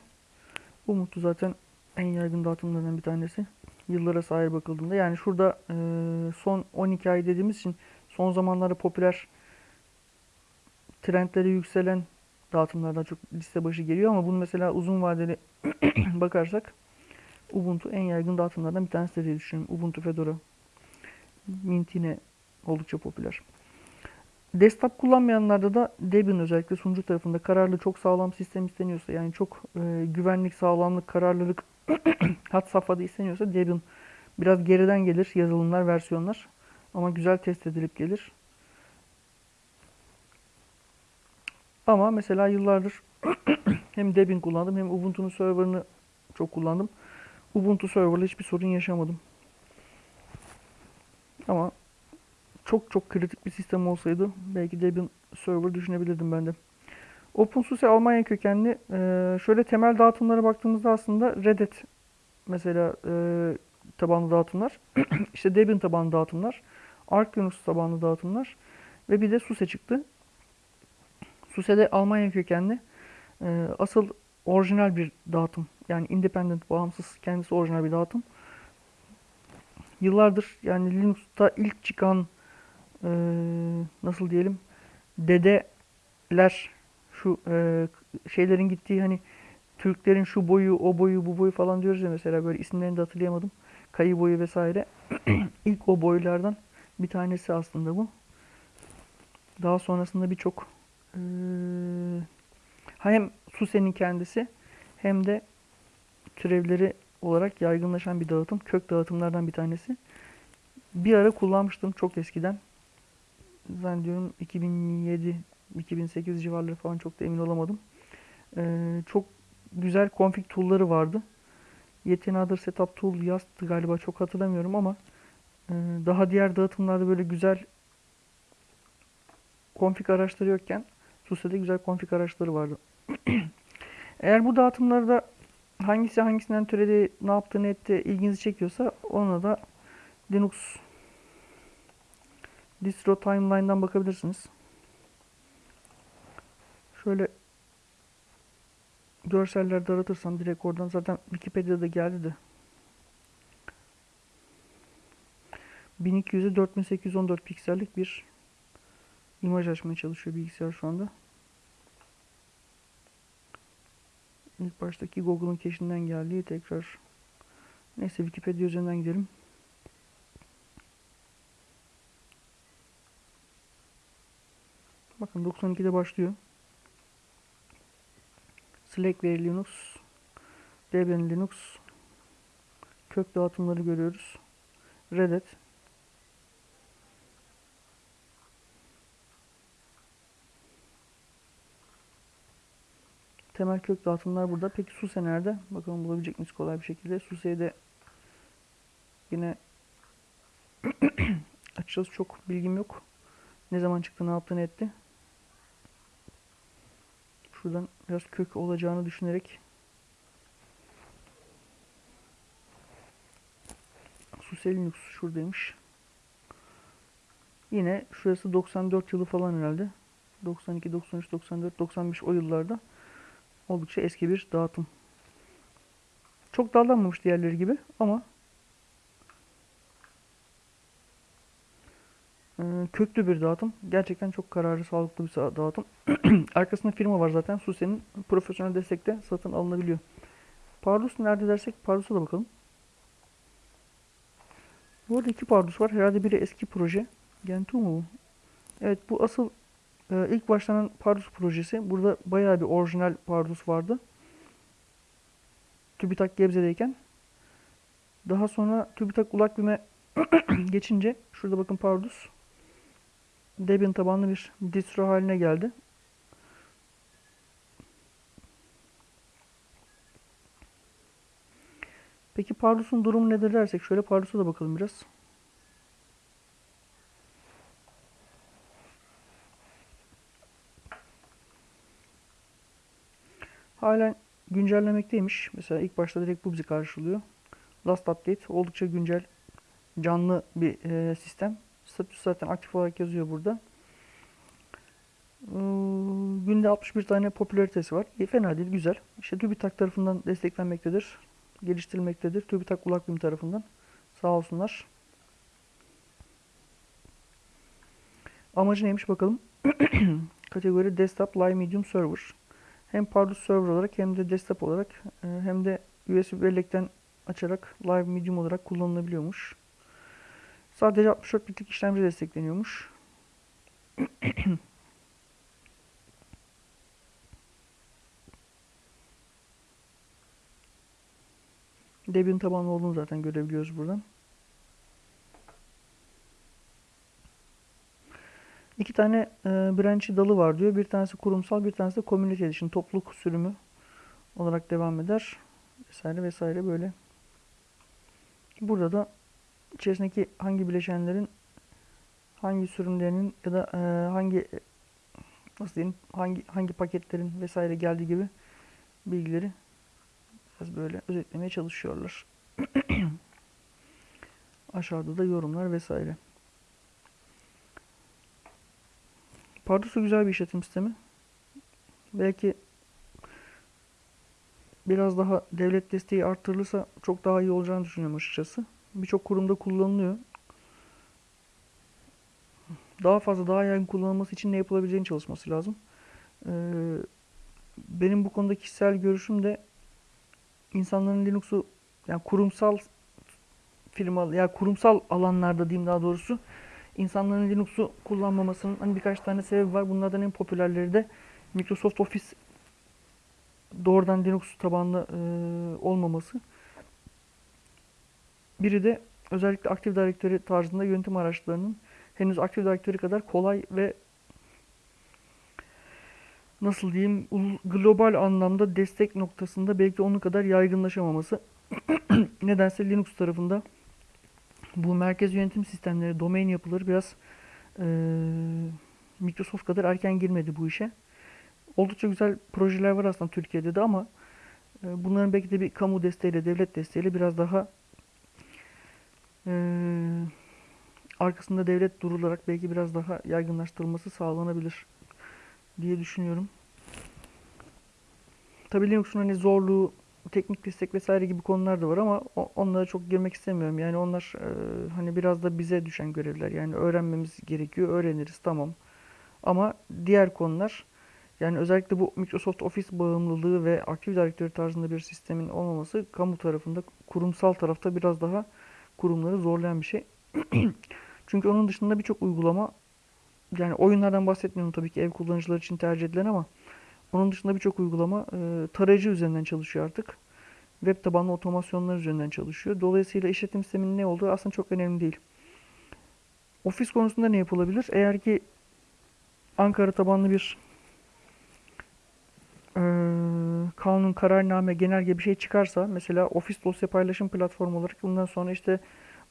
Ubuntu zaten en yaygın dağıtımlardan bir tanesi. Yıllara sahip bakıldığında. Yani şurada eee, son 12 ay dediğimiz için son zamanlarda popüler trendleri yükselen dağıtımlardan çok liste başı geliyor ama bunu mesela uzun vadeli bakarsak Ubuntu en yaygın dağıtımlardan bir tanesi diye düşünüyorum. Ubuntu Fedora. Mint yine oldukça popüler. Desktop kullanmayanlarda da Debian özellikle sunucu tarafında kararlı çok sağlam sistem isteniyorsa yani çok e, güvenlik, sağlamlık, kararlılık hat safhada isteniyorsa Debian biraz geriden gelir yazılımlar, versiyonlar ama güzel test edilip gelir. Ama mesela yıllardır hem Debian kullandım hem Ubuntu'nun serverını çok kullandım. Ubuntu serverla hiçbir sorun yaşamadım. Ama çok çok kritik bir sistem olsaydı belki Debian server düşünebilirdim ben de. OpenSUSE Almanya kökenli. Ee, şöyle temel dağıtımlara baktığımızda aslında Red Hat mesela e, tabanlı dağıtımlar, işte Debian tabanlı dağıtımlar, Arch Linux tabanlı dağıtımlar ve bir de SUSE çıktı. SUSE de Almanya kökenli. Ee, asıl orijinal bir dağıtım. Yani independent, bağımsız, kendisi orijinal bir dağıtım. Yıllardır yani Linux'ta ilk çıkan eee, nasıl diyelim dedeler şu eee, şeylerin gittiği hani Türklerin şu boyu, o boyu, bu boyu falan diyoruz ya mesela böyle isimlerini de hatırlayamadım. Kayı boyu vesaire. İlk o boylardan bir tanesi aslında bu. Daha sonrasında birçok eee, hem SUSE'nin kendisi hem de türevleri olarak yaygınlaşan bir dağıtım. Kök dağıtımlardan bir tanesi. Bir ara kullanmıştım çok eskiden. Zannediyorum 2007-2008 civarları falan çok da emin olamadım. Ee, çok güzel config tool'ları vardı. Yet Another Setup Tool yazdı galiba çok hatırlamıyorum ama e, daha diğer dağıtımlarda böyle güzel config araçları yokken SUSE'de güzel config araçları vardı. Eğer bu dağıtımlarda hangisi hangisinden türedi, ne yaptı, ne etti ilginizi çekiyorsa ona da Linux distro timeline'dan bakabilirsiniz. Şöyle görsellerde aratırsam direkt oradan zaten Wikipedia'da geldi de 1200'e 4814 piksellik bir imaj açmaya çalışıyor bilgisayar şu anda. İlk baştaki Google'ın cache'inden geldiği tekrar neyse Wikipedia üzerinden gidelim. Bakın 92'de başlıyor. Slackware Linux, Debian Linux, kök dağıtımları görüyoruz. Red Temel kök dağıtımlar burada. Peki SUSE nerede? Bakalım bulabilecek miyiz kolay bir şekilde. SUSE'de yine açıkçası çok bilgim yok. Ne zaman çıktı, ne yaptı, ne etti. Şuradan biraz kök olacağını düşünerek SUSE Linux şuradaymış. Yine şurası 94 yılı falan herhalde. 92, 93, 94, 95 o yıllarda oldukça eski bir dağıtım. Çok dallanmamış diğerleri gibi ama e, köklü bir dağıtım. Gerçekten çok kararlı, sağlıklı bir dağıtım. Arkasında firma var zaten. SUSE'nin profesyonel destekte satın alınabiliyor. Pardus nerede dersek Pardus'a da bakalım. Bu arada iki Pardus var. Herhalde biri eski proje. Gentoo mu bu? Evet bu asıl e, ilk başlanan Pardus projesi. Burada bayağı bir orijinal Pardus vardı. TÜBİTAK Gebze'deyken. Daha sonra TÜBİTAK Ulakbim'e geçince şurada bakın Pardus Debian tabanlı bir distro haline geldi. Peki Pardus'un durumu nedir dersek şöyle Pardus'a da bakalım biraz. Halen güncellemekteymiş. Mesela ilk başta direkt bu bizi karşılıyor. Last update oldukça güncel, canlı bir e, sistem. Statüsü zaten aktif olarak yazıyor burada. Ee, günde 61 tane popülaritesi var. E, fena değil, güzel. İşte TÜBİTAK tarafından desteklenmektedir. Geliştirilmektedir. TÜBİTAK Ulakbim tarafından. Sağ olsunlar. Amacı neymiş bakalım. Kategori Desktop Live Medium Server. Hem Pardus Server olarak hem de desktop olarak e, hem de USB bellekten açarak Live Medium olarak kullanılabiliyormuş. Sadece 64 bitlik işlemci destekleniyormuş. Debian tabanlı olduğunu zaten görebiliyoruz buradan. İki tane e, branch'i dalı var diyor. Bir tanesi kurumsal, bir tanesi de community edition, topluluk sürümü olarak devam eder. Vesaire vesaire böyle. Burada da içerisindeki hangi bileşenlerin hangi sürümlerinin ya da e, hangi nasıl diyeyim hangi hangi paketlerin vesaire geldiği gibi bilgileri biraz böyle özetlemeye çalışıyorlar. Aşağıda da yorumlar vesaire. Pardus'u güzel bir işletim sistemi. Belki biraz daha devlet desteği arttırılırsa çok daha iyi olacağını düşünüyorum açıkçası. Birçok kurumda kullanılıyor. Daha fazla, daha yaygın kullanılması için ne yapılabileceğini çalışması lazım. Ee, benim bu konuda kişisel görüşüm de insanların Linux'u yani kurumsal firma ya yani kurumsal alanlarda diyeyim daha doğrusu insanların Linux'u kullanmamasının hani birkaç tane sebebi var. Bunlardan en popülerleri de Microsoft Office doğrudan Linux tabanlı e, olmaması. Biri de özellikle Active Directory tarzında yönetim araçlarının henüz Active Directory kadar kolay ve nasıl diyeyim global anlamda destek noktasında belki onun kadar yaygınlaşamaması. Nedense Linux tarafında bu merkez yönetim sistemleri, domain yapıları biraz e, Microsoft kadar erken girmedi bu işe. Oldukça güzel projeler var aslında Türkiye'de de ama e, bunların belki de bir kamu desteğiyle, devlet desteğiyle biraz daha e, arkasında devlet durularak belki biraz daha yaygınlaştırılması sağlanabilir diye düşünüyorum. Tabii Linux'un hani zorluğu, teknik destek vesaire gibi konular da var ama onlara çok girmek istemiyorum. Yani onlar e, hani biraz da bize düşen görevler. Yani öğrenmemiz gerekiyor. Öğreniriz tamam. Ama diğer konular yani özellikle bu Microsoft Office bağımlılığı ve Active Directory tarzında bir sistemin olmaması kamu tarafında, kurumsal tarafta biraz daha kurumları zorlayan bir şey. Çünkü onun dışında birçok uygulama yani oyunlardan bahsetmiyorum tabii ki ev kullanıcıları için tercih edilen ama onun dışında birçok uygulama e, tarayıcı üzerinden çalışıyor artık. Web tabanlı otomasyonlar üzerinden çalışıyor. Dolayısıyla işletim sisteminin ne olduğu aslında çok önemli değil. Ofis konusunda ne yapılabilir? Eğer ki Ankara tabanlı bir e, kanun, kararname, genelge bir şey çıkarsa mesela ofis dosya paylaşım platformu olarak bundan sonra işte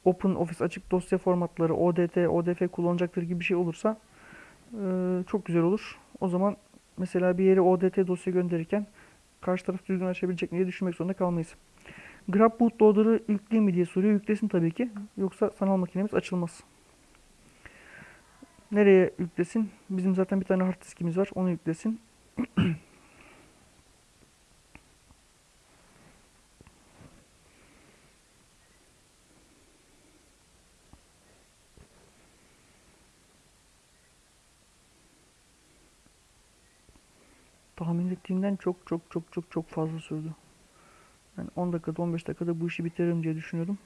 Open Office açık dosya formatları, ODT, ODF kullanacaktır gibi bir şey olursa e, çok güzel olur. O zaman mesela bir yere ODT dosya gönderirken karşı taraf düzgün açabilecek diye düşünmek zorunda kalmayız. Grab bootloader'ı yükleyeyim mi diye soruyor. Yüklesin tabii ki. Yoksa sanal makinemiz açılmaz. Nereye yüklesin? Bizim zaten bir tane hard diskimiz var. Onu yüklesin. Tahmin ettiğimden çok çok çok çok çok fazla sürdü. Yani 10 dakikada 15 dakikada bu işi bitiririm diye düşünüyordum.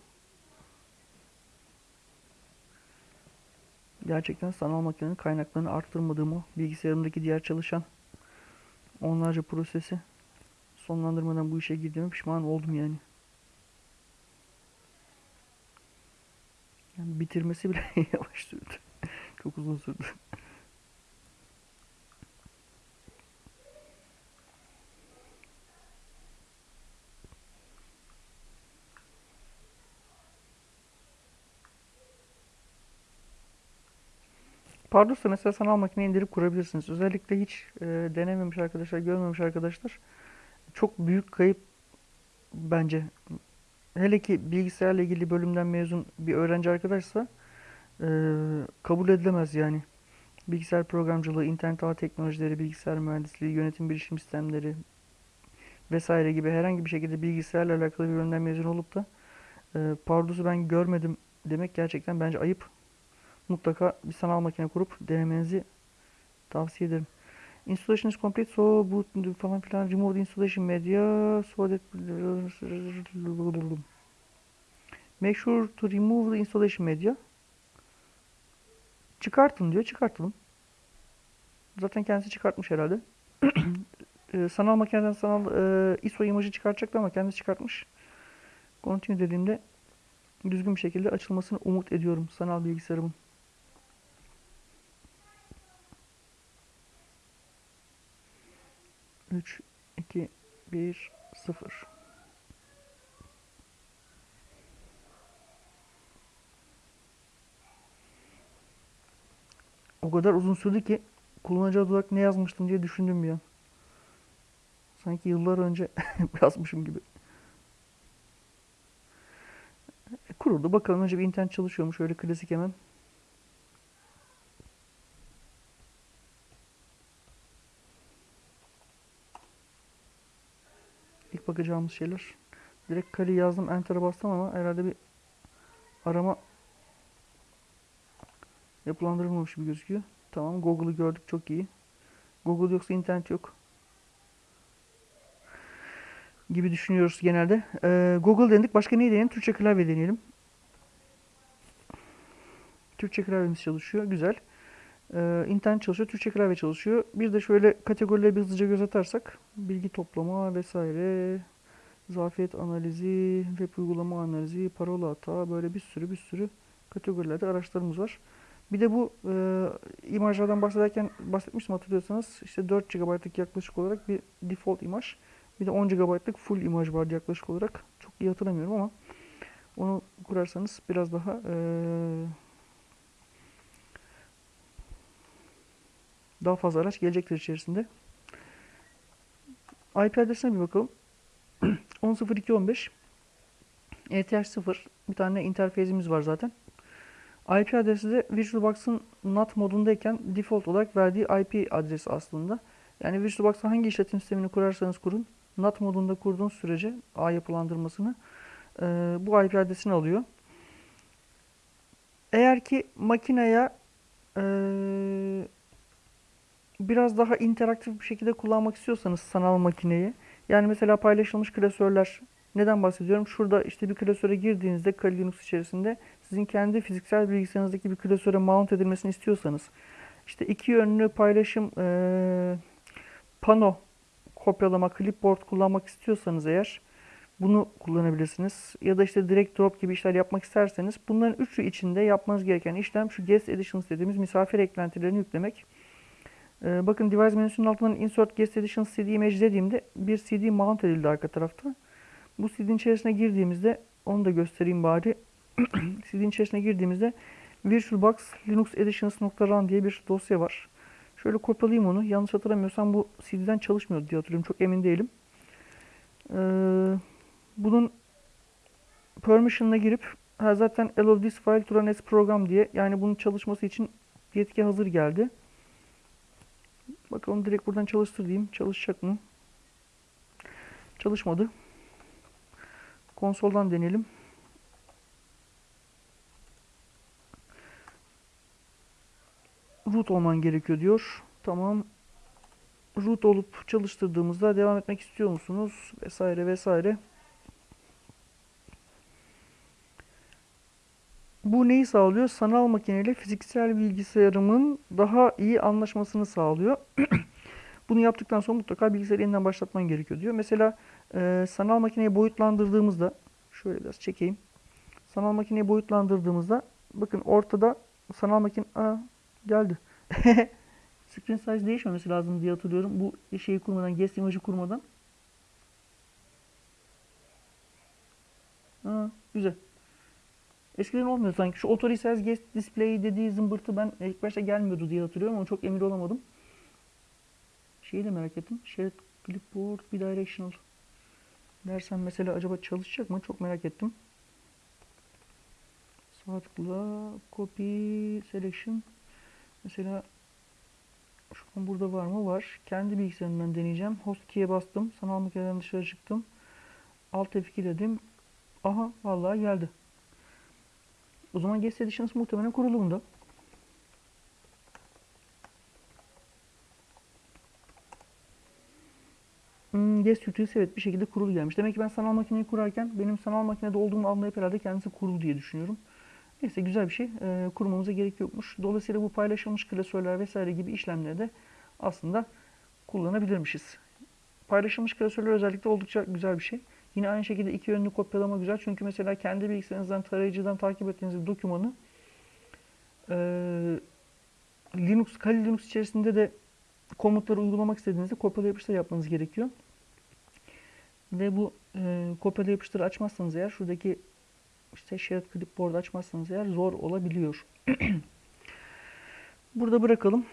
Gerçekten sanal makinenin kaynaklarını arttırmadığımı, bilgisayarımdaki diğer çalışan onlarca prosesi sonlandırmadan bu işe girdiğime pişman oldum yani. Yani bitirmesi bile yavaş sürdü. Çok uzun sürdü. Pardus'ta mesela sanal makine indirip kurabilirsiniz. Özellikle hiç e, denememiş arkadaşlar, görmemiş arkadaşlar çok büyük kayıp bence. Hele ki bilgisayarla ilgili bölümden mezun bir öğrenci arkadaşsa e, kabul edilemez yani. Bilgisayar programcılığı, internet ağ teknolojileri, bilgisayar mühendisliği, yönetim bilişim sistemleri vesaire gibi herhangi bir şekilde bilgisayarla alakalı bir bölümden mezun olup da e, Pardus'u ben görmedim demek gerçekten bence ayıp. Mutlaka bir sanal makine kurup denemenizi tavsiye ederim. Installation is complete so boot falan filan remove the installation media so that make sure to remove the installation media çıkartın diyor çıkartalım. Zaten kendisi çıkartmış herhalde. Ee, sanal makineden sanal e, ISO imajı çıkartacaktı ama kendisi çıkartmış. Continue dediğimde düzgün bir şekilde açılmasını umut ediyorum sanal bilgisayarımın. Üç, iki, bir, sıfır. O kadar uzun sürdü ki kullanıcı adı olarak ne yazmıştım diye düşündüm bir an. Sanki yıllar önce yazmışım gibi. E, kuruldu. Bakalım önce bir internet çalışıyormuş. Öyle klasik hemen. Bakacağımız şeyler. Direkt Kali yazdım. Enter'a bastım ama herhalde bir arama yapılandırılmamış gibi gözüküyor. Tamam Google'ı gördük çok iyi. Google yoksa internet yok. Gibi düşünüyoruz genelde. Ee, Google denedik. Başka neyi deneyelim? Türkçe klavye deneyelim. Türkçe klavyemiz çalışıyor. Güzel. Ee, internet çalışıyor. Türkçe klavye çalışıyor. Bir de şöyle kategorilere bir hızlıca göz atarsak. Bilgi toplama vesaire. Zafiyet analizi, web uygulama analizi, parola hata böyle bir sürü bir sürü kategorilerde araçlarımız var. Bir de bu e, imajlardan bahsederken bahsetmiştim hatırlıyorsanız işte 4 GB'lık yaklaşık olarak bir default imaj. Bir de 10 GB'lık full imaj vardı yaklaşık olarak. Çok iyi hatırlamıyorum ama onu kurarsanız biraz daha e, daha fazla araç gelecektir içerisinde. IP adresine bir bakalım. 10.02.15 ETH 0 bir tane interfezimiz var zaten. IP adresi de VirtualBox'ın NAT modundayken default olarak verdiği IP adresi aslında. Yani VirtualBox'ın hangi işletim sistemini kurarsanız kurun, NAT modunda kurduğunuz sürece ağ yapılandırmasını e, bu IP adresini alıyor. Eğer ki makineye e, biraz daha interaktif bir şekilde kullanmak istiyorsanız sanal makineyi, yani mesela paylaşılmış klasörler neden bahsediyorum? Şurada işte bir klasöre girdiğinizde Kali Linux içerisinde sizin kendi fiziksel bilgisayarınızdaki bir klasöre mount edilmesini istiyorsanız işte iki yönlü paylaşım e, pano kopyalama, clipboard kullanmak istiyorsanız eğer bunu kullanabilirsiniz. Ya da işte direct drop gibi işler yapmak isterseniz bunların üçü içinde yapmanız gereken işlem şu guest editions dediğimiz misafir eklentilerini yüklemek. Ee, bakın device menüsünün altından insert guest editions cd image dediğimde bir cd mount edildi arka tarafta. Bu CD'nin içerisine girdiğimizde onu da göstereyim bari. CD'nin içerisine girdiğimizde VirtualBox Linux Editions.run diye bir dosya var. Şöyle kopyalayayım onu. Yanlış hatırlamıyorsam bu CD'den çalışmıyordu diye hatırlıyorum. Çok emin değilim. Ee, bunun permission'ına girip ha, zaten allow this file to run as program diye yani bunun çalışması için yetki hazır geldi. Bakalım direkt buradan çalıştır diyeyim. Çalışacak mı? Çalışmadı. Konsoldan deneyelim. root olman gerekiyor diyor. Tamam. Root olup çalıştırdığımızda devam etmek istiyor musunuz? Vesaire vesaire. Bu neyi sağlıyor? Sanal makineyle fiziksel bilgisayarımın daha iyi anlaşmasını sağlıyor. Bunu yaptıktan sonra mutlaka bilgisayarı yeniden başlatman gerekiyor diyor. Mesela e, sanal makineyi boyutlandırdığımızda şöyle biraz çekeyim. Sanal makineyi boyutlandırdığımızda bakın ortada sanal makine Aa, geldi. Screen size değişmemesi lazım diye hatırlıyorum. Bu şeyi kurmadan, guest imajı kurmadan. Aa, güzel. Eskiden olmuyor sanki. Şu auto resize guest display dediği zımbırtı ben ilk başta gelmiyordu diye hatırlıyorum ama çok emin olamadım. Şeyi de merak ettim. Shared clipboard bidirectional. Dersen mesela acaba çalışacak mı? Çok merak ettim. Sağ tıkla copy selection. Mesela şu an burada var mı? Var. Kendi bilgisayarımdan deneyeceğim. Host key'e bastım. Sanal makineden dışarı çıktım. Alt F2 dedim. Aha vallahi geldi. O zaman Guest Editions muhtemelen kurulu bunda. Hmm, Guest Utils evet bir şekilde kurulu gelmiş. Demek ki ben sanal makineyi kurarken benim sanal makinede olduğumu anlayıp herhalde kendisi kurulu diye düşünüyorum. Neyse güzel bir şey. E, kurmamıza gerek yokmuş. Dolayısıyla bu paylaşılmış klasörler vesaire gibi işlemleri de aslında kullanabilirmişiz. Paylaşılmış klasörler özellikle oldukça güzel bir şey. Yine aynı şekilde iki yönlü kopyalama güzel. Çünkü mesela kendi bilgisayarınızdan tarayıcıdan takip ettiğiniz dokümanı e, Linux, Kali Linux içerisinde de komutları uygulamak istediğinizde kopyala yapıştır yapmanız gerekiyor. Ve bu e, kopyala yapıştırı açmazsanız eğer şuradaki işte Shared Clipboard açmazsanız eğer zor olabiliyor. Burada bırakalım.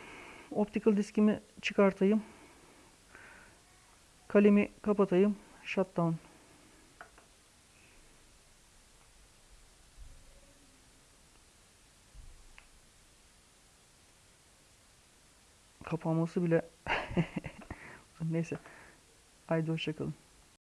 Optical diskimi çıkartayım. Kalemi kapatayım. Shutdown. Kapanması bile neyse. Haydi hoşçakalın.